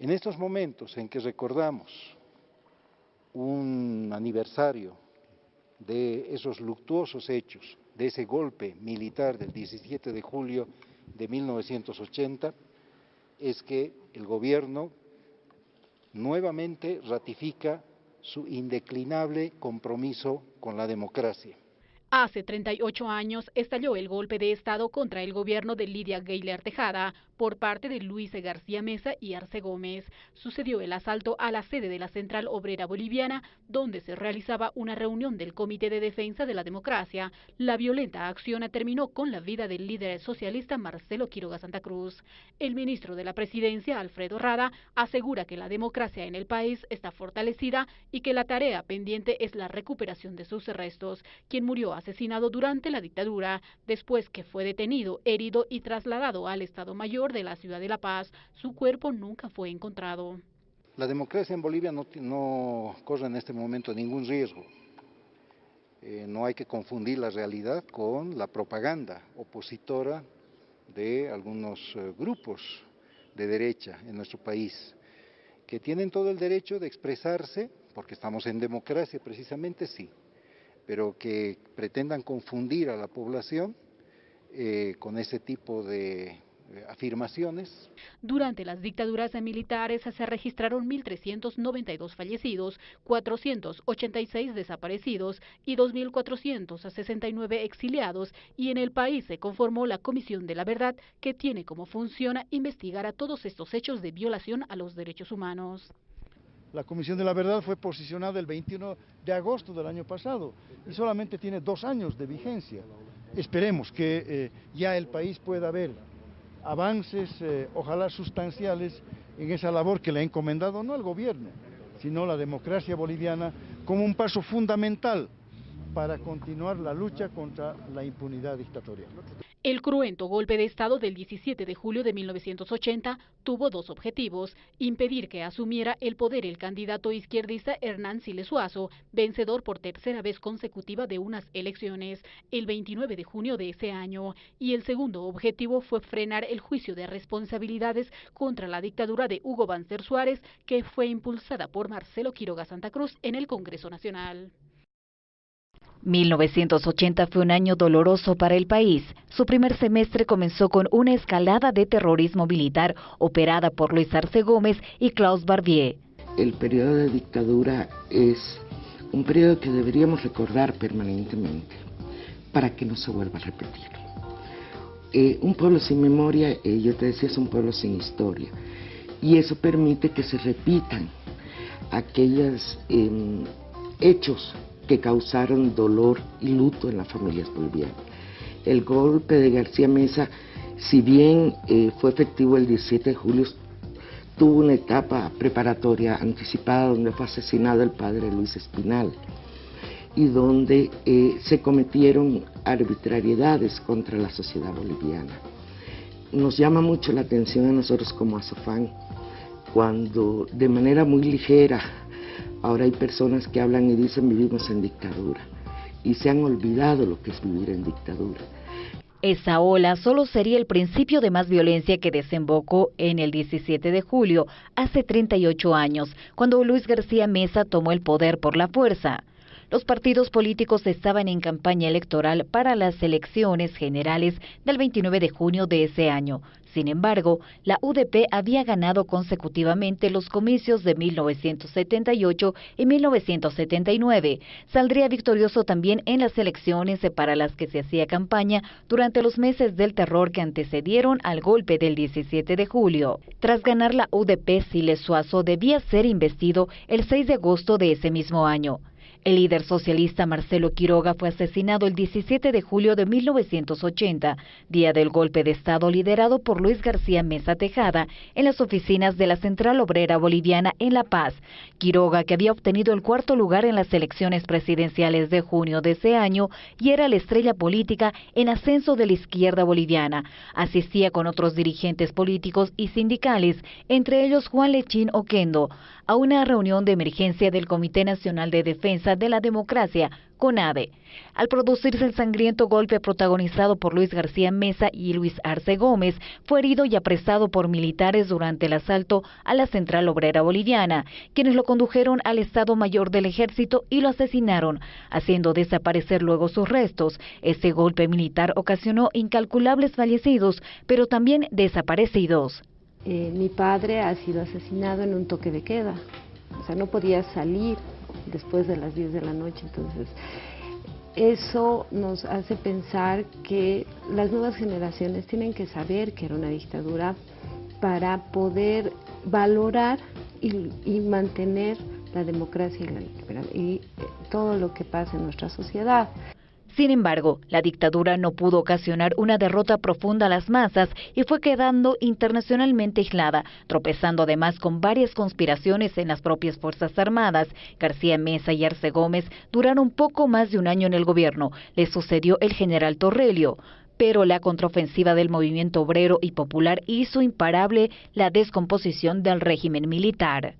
En estos momentos en que recordamos un aniversario de esos luctuosos hechos, de ese golpe militar del 17 de julio de 1980, es que el gobierno nuevamente ratifica su indeclinable compromiso con la democracia. Hace 38 años estalló el golpe de Estado contra el gobierno de Lidia Gayler Tejada por parte de Luis García Mesa y Arce Gómez. Sucedió el asalto a la sede de la Central Obrera Boliviana, donde se realizaba una reunión del Comité de Defensa de la Democracia. La violenta acción terminó con la vida del líder socialista Marcelo Quiroga Santa Cruz. El ministro de la Presidencia, Alfredo Rada, asegura que la democracia en el país está fortalecida y que la tarea pendiente es la recuperación de sus restos. Quien murió asesinado durante la dictadura, después que fue detenido, herido y trasladado al Estado Mayor de la ciudad de La Paz. Su cuerpo nunca fue encontrado. La democracia en Bolivia no, corre en este momento ningún riesgo. Eh, no hay que confundir la realidad con la propaganda opositora de algunos eh, grupos de derecha en nuestro país, que tienen todo el derecho de expresarse, porque estamos en democracia precisamente, sí, pero que pretendan confundir a la población eh, con ese tipo de afirmaciones. Durante las dictaduras militares se registraron 1.392 fallecidos, 486 desaparecidos y 2.469 exiliados y en el país se conformó la Comisión de la Verdad que tiene como función investigar a todos estos hechos de violación a los derechos humanos. La Comisión de la Verdad fue posicionada el 21 de agosto del año pasado y solamente tiene dos años de vigencia. Esperemos que eh, ya el país pueda ver avances, eh, ojalá sustanciales, en esa labor que le ha encomendado no al gobierno, sino la democracia boliviana como un paso fundamental para continuar la lucha contra la impunidad dictatorial. El cruento golpe de Estado del 17 de julio de 1980 tuvo dos objetivos, impedir que asumiera el poder el candidato izquierdista Hernán Siles vencedor por tercera vez consecutiva de unas elecciones, el 29 de junio de ese año, y el segundo objetivo fue frenar el juicio de responsabilidades contra la dictadura de Hugo Banzer Suárez, que fue impulsada por Marcelo Quiroga Santa Cruz en el Congreso Nacional. 1980 fue un año doloroso para el país. Su primer semestre comenzó con una escalada de terrorismo militar operada por Luis Arce Gómez y Klaus Barbier. El periodo de dictadura es un periodo que deberíamos recordar permanentemente para que no se vuelva a repetir. Eh, un pueblo sin memoria, eh, yo te decía, es un pueblo sin historia. Y eso permite que se repitan aquellos em, hechos que causaron dolor y luto en las familias bolivianas. El golpe de García Mesa, si bien eh, fue efectivo el 17 de julio, tuvo una etapa preparatoria anticipada donde fue asesinado el padre Luis Espinal y donde eh, se cometieron arbitrariedades contra la sociedad boliviana. Nos llama mucho la atención a nosotros como Azofán cuando de manera muy ligera Ahora hay personas que hablan y dicen vivimos en dictadura y se han olvidado lo que es vivir en dictadura. Esa ola solo sería el principio de más violencia que desembocó en el 17 de julio, hace 38 años, cuando Luis García Mesa tomó el poder por la fuerza. Los partidos políticos estaban en campaña electoral para las elecciones generales del 29 de junio de ese año. Sin embargo, la UDP había ganado consecutivamente los comicios de 1978 y 1979. Saldría victorioso también en las elecciones para las que se hacía campaña durante los meses del terror que antecedieron al golpe del 17 de julio. Tras ganar la UDP, Siles Suazo debía ser investido el 6 de agosto de ese mismo año. El líder socialista Marcelo Quiroga fue asesinado el 17 de julio de 1980, día del golpe de Estado liderado por Luis García Mesa Tejada en las oficinas de la Central Obrera Boliviana en La Paz. Quiroga, que había obtenido el cuarto lugar en las elecciones presidenciales de junio de ese año y era la estrella política en ascenso de la izquierda boliviana, asistía con otros dirigentes políticos y sindicales, entre ellos Juan Lechín Oquendo, a una reunión de emergencia del Comité Nacional de Defensa De la Democracia, CONADE. Al producirse el sangriento golpe protagonizado por Luis García Mesa y Luis Arce Gómez, fue herido y apresado por militares durante el asalto a la Central Obrera Boliviana, quienes lo condujeron al Estado Mayor del Ejército y lo asesinaron, haciendo desaparecer luego sus restos. Este golpe militar ocasionó incalculables fallecidos, pero también desaparecidos. Eh, mi padre ha sido asesinado en un toque de queda, o sea, no podía salir después de las 10 de la noche, entonces eso nos hace pensar que las nuevas generaciones tienen que saber que era una dictadura para poder valorar y, mantener la democracia y, y eh, todo lo que pasa en nuestra sociedad. Sin embargo, la dictadura no pudo ocasionar una derrota profunda a las masas y fue quedando internacionalmente aislada, tropezando además con varias conspiraciones en las propias Fuerzas Armadas. García Mesa y Arce Gómez duraron poco más de un año en el gobierno. Le sucedió el general Torrelio pero la contraofensiva del movimiento obrero y popular hizo imparable la descomposición del régimen militar.